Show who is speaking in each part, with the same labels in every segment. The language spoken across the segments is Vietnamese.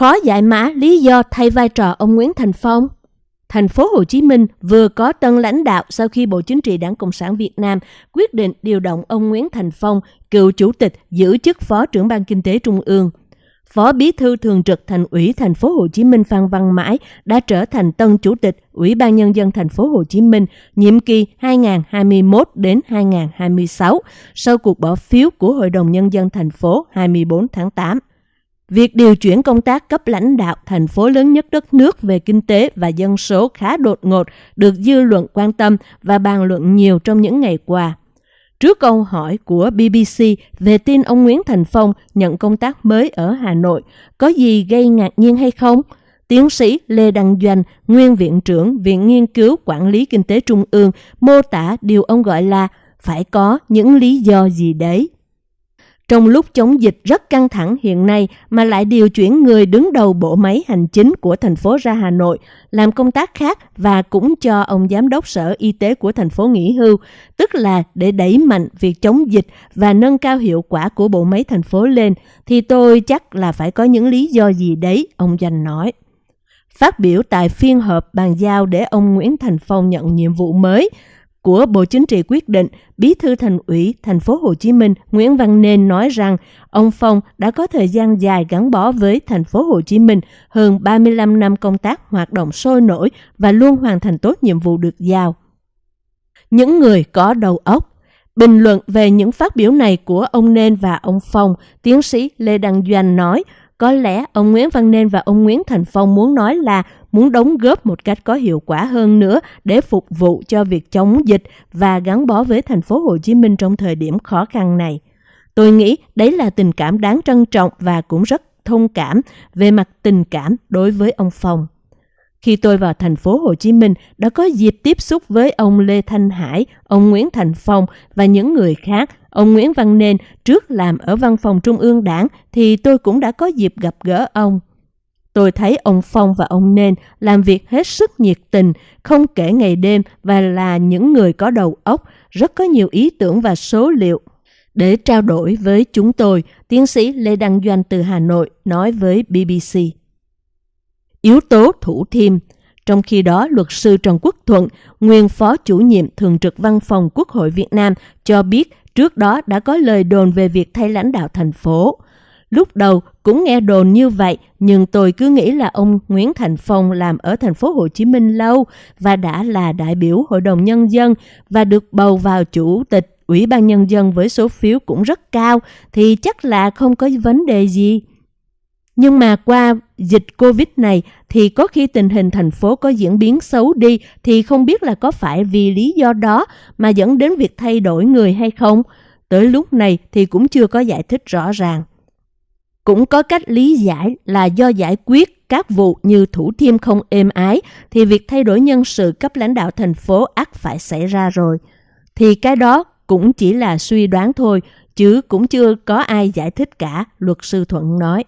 Speaker 1: Khó giải mã lý do thay vai trò ông Nguyễn Thành Phong. Thành phố Hồ Chí Minh vừa có tân lãnh đạo sau khi Bộ Chính trị Đảng Cộng sản Việt Nam quyết định điều động ông Nguyễn Thành Phong, cựu chủ tịch giữ chức Phó trưởng ban Kinh tế Trung ương. Phó Bí thư Thường trực Thành ủy Thành phố Hồ Chí Minh Phan Văn Mãi đã trở thành tân chủ tịch Ủy ban nhân dân Thành phố Hồ Chí Minh nhiệm kỳ 2021 đến 2026 sau cuộc bỏ phiếu của Hội đồng nhân dân thành phố 24 tháng 8. Việc điều chuyển công tác cấp lãnh đạo thành phố lớn nhất đất nước về kinh tế và dân số khá đột ngột được dư luận quan tâm và bàn luận nhiều trong những ngày qua. Trước câu hỏi của BBC về tin ông Nguyễn Thành Phong nhận công tác mới ở Hà Nội, có gì gây ngạc nhiên hay không? Tiến sĩ Lê Đăng Doanh, nguyên viện trưởng Viện Nghiên cứu Quản lý Kinh tế Trung ương, mô tả điều ông gọi là phải có những lý do gì đấy. Trong lúc chống dịch rất căng thẳng hiện nay mà lại điều chuyển người đứng đầu bộ máy hành chính của thành phố ra Hà Nội làm công tác khác và cũng cho ông giám đốc sở y tế của thành phố nghỉ hưu, tức là để đẩy mạnh việc chống dịch và nâng cao hiệu quả của bộ máy thành phố lên, thì tôi chắc là phải có những lý do gì đấy, ông Doanh nói. Phát biểu tại phiên họp bàn giao để ông Nguyễn Thành Phong nhận nhiệm vụ mới, của Bộ Chính trị quyết định, Bí thư Thành ủy Thành phố Hồ Chí Minh Nguyễn Văn Nên nói rằng ông Phong đã có thời gian dài gắn bó với Thành phố Hồ Chí Minh, hơn 35 năm công tác hoạt động sôi nổi và luôn hoàn thành tốt nhiệm vụ được giao. Những người có đầu óc Bình luận về những phát biểu này của ông Nên và ông Phong, tiến sĩ Lê Đăng Doanh nói có lẽ ông Nguyễn Văn Nên và ông Nguyễn Thành Phong muốn nói là muốn đóng góp một cách có hiệu quả hơn nữa để phục vụ cho việc chống dịch và gắn bó với thành phố Hồ Chí Minh trong thời điểm khó khăn này. Tôi nghĩ đấy là tình cảm đáng trân trọng và cũng rất thông cảm về mặt tình cảm đối với ông Phong. Khi tôi vào thành phố Hồ Chí Minh đã có dịp tiếp xúc với ông Lê Thanh Hải, ông Nguyễn Thành Phong và những người khác Ông Nguyễn Văn Nên trước làm ở văn phòng Trung ương đảng thì tôi cũng đã có dịp gặp gỡ ông. Tôi thấy ông Phong và ông Nên làm việc hết sức nhiệt tình, không kể ngày đêm và là những người có đầu óc, rất có nhiều ý tưởng và số liệu. Để trao đổi với chúng tôi, tiến sĩ Lê Đăng Doanh từ Hà Nội nói với BBC. Yếu tố thủ thiêm trong khi đó, luật sư Trần Quốc Thuận, nguyên phó chủ nhiệm thường trực văn phòng Quốc hội Việt Nam, cho biết Trước đó đã có lời đồn về việc thay lãnh đạo thành phố. Lúc đầu cũng nghe đồn như vậy, nhưng tôi cứ nghĩ là ông Nguyễn Thành Phong làm ở thành phố Hồ Chí Minh lâu và đã là đại biểu Hội đồng Nhân dân và được bầu vào chủ tịch Ủy ban Nhân dân với số phiếu cũng rất cao thì chắc là không có vấn đề gì. Nhưng mà qua dịch Covid này thì có khi tình hình thành phố có diễn biến xấu đi thì không biết là có phải vì lý do đó mà dẫn đến việc thay đổi người hay không. Tới lúc này thì cũng chưa có giải thích rõ ràng. Cũng có cách lý giải là do giải quyết các vụ như thủ thiêm không êm ái thì việc thay đổi nhân sự cấp lãnh đạo thành phố ắt phải xảy ra rồi. Thì cái đó cũng chỉ là suy đoán thôi, chứ cũng chưa có ai giải thích cả, luật sư Thuận nói.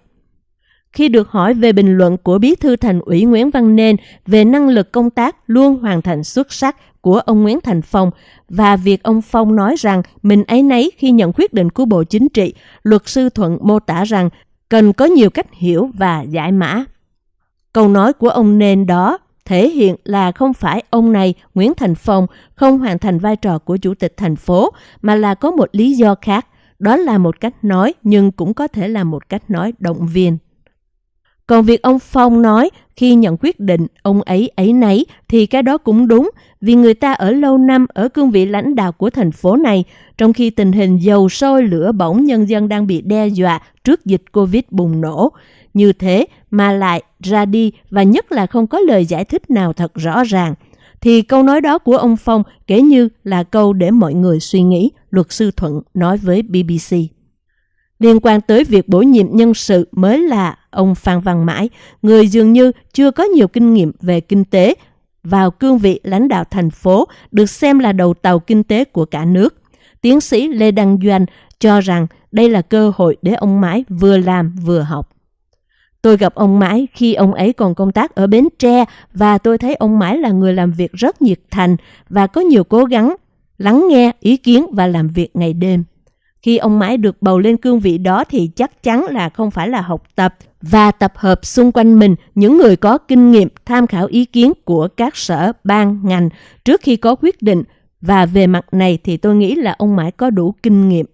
Speaker 1: Khi được hỏi về bình luận của Bí thư Thành ủy Nguyễn Văn Nên về năng lực công tác luôn hoàn thành xuất sắc của ông Nguyễn Thành Phong và việc ông Phong nói rằng mình ấy nấy khi nhận quyết định của Bộ Chính trị, luật sư Thuận mô tả rằng cần có nhiều cách hiểu và giải mã. Câu nói của ông Nên đó thể hiện là không phải ông này, Nguyễn Thành Phong, không hoàn thành vai trò của Chủ tịch thành phố, mà là có một lý do khác. Đó là một cách nói, nhưng cũng có thể là một cách nói động viên. Còn việc ông Phong nói khi nhận quyết định ông ấy ấy nấy thì cái đó cũng đúng vì người ta ở lâu năm ở cương vị lãnh đạo của thành phố này trong khi tình hình dầu sôi lửa bỏng nhân dân đang bị đe dọa trước dịch Covid bùng nổ. Như thế mà lại ra đi và nhất là không có lời giải thích nào thật rõ ràng. Thì câu nói đó của ông Phong kể như là câu để mọi người suy nghĩ, luật sư Thuận nói với BBC. Liên quan tới việc bổ nhiệm nhân sự mới là ông Phan Văn Mãi, người dường như chưa có nhiều kinh nghiệm về kinh tế, vào cương vị lãnh đạo thành phố được xem là đầu tàu kinh tế của cả nước. Tiến sĩ Lê Đăng Doanh cho rằng đây là cơ hội để ông Mãi vừa làm vừa học. Tôi gặp ông Mãi khi ông ấy còn công tác ở Bến Tre và tôi thấy ông Mãi là người làm việc rất nhiệt thành và có nhiều cố gắng lắng nghe ý kiến và làm việc ngày đêm. Khi ông Mãi được bầu lên cương vị đó thì chắc chắn là không phải là học tập và tập hợp xung quanh mình những người có kinh nghiệm tham khảo ý kiến của các sở, ban, ngành trước khi có quyết định. Và về mặt này thì tôi nghĩ là ông Mãi có đủ kinh nghiệm.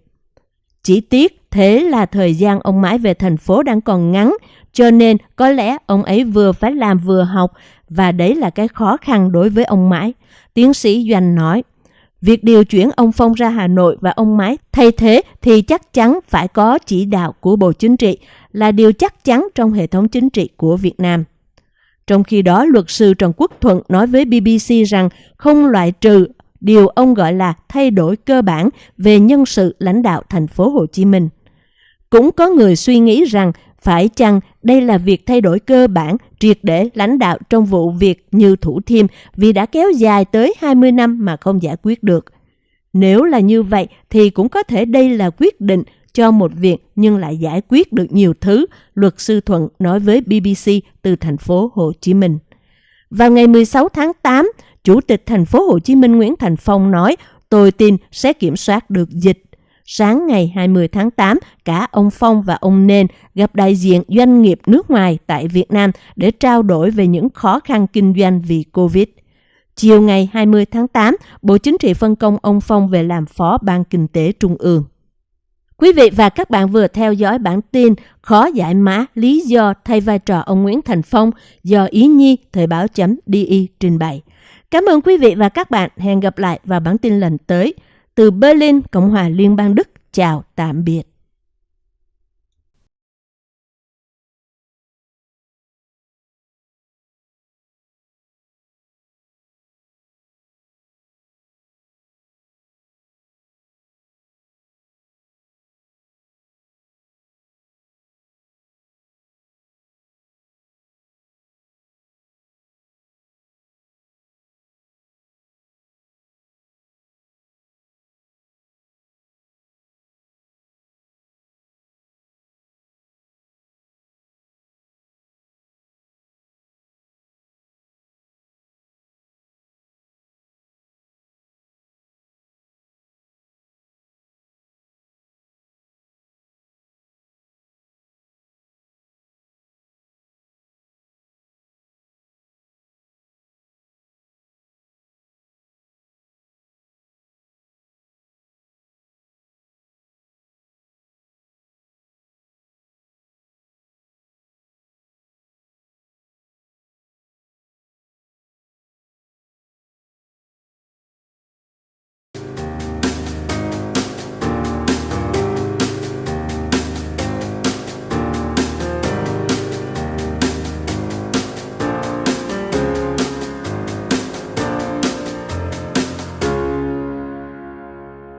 Speaker 1: Chỉ tiếc thế là thời gian ông Mãi về thành phố đang còn ngắn, cho nên có lẽ ông ấy vừa phải làm vừa học và đấy là cái khó khăn đối với ông Mãi. Tiến sĩ Doanh nói. Việc điều chuyển ông Phong ra Hà Nội và ông Mái thay thế thì chắc chắn phải có chỉ đạo của Bộ Chính trị là điều chắc chắn trong hệ thống chính trị của Việt Nam. Trong khi đó, luật sư Trần Quốc Thuận nói với BBC rằng không loại trừ điều ông gọi là thay đổi cơ bản về nhân sự lãnh đạo thành phố Hồ Chí Minh. Cũng có người suy nghĩ rằng phải chăng đây là việc thay đổi cơ bản triệt để lãnh đạo trong vụ việc như Thủ Thiêm vì đã kéo dài tới 20 năm mà không giải quyết được. Nếu là như vậy thì cũng có thể đây là quyết định cho một việc nhưng lại giải quyết được nhiều thứ, luật sư Thuận nói với BBC từ thành phố Hồ Chí Minh. Vào ngày 16 tháng 8, Chủ tịch thành phố Hồ Chí Minh Nguyễn Thành Phong nói tôi tin sẽ kiểm soát được dịch Sáng ngày 20 tháng 8, cả ông Phong và ông Nên gặp đại diện doanh nghiệp nước ngoài tại Việt Nam để trao đổi về những khó khăn kinh doanh vì Covid. Chiều ngày 20 tháng 8, Bộ Chính trị phân công ông Phong về làm Phó Ban Kinh tế Trung ương. Quý vị và các bạn vừa theo dõi bản tin khó giải mã lý do thay vai trò ông Nguyễn Thành Phong do Ý Nhi Thời Báo .di trình bày. Cảm ơn quý vị và các bạn. Hẹn gặp lại vào bản tin lần tới. Từ Berlin, Cộng hòa Liên bang Đức, chào tạm biệt.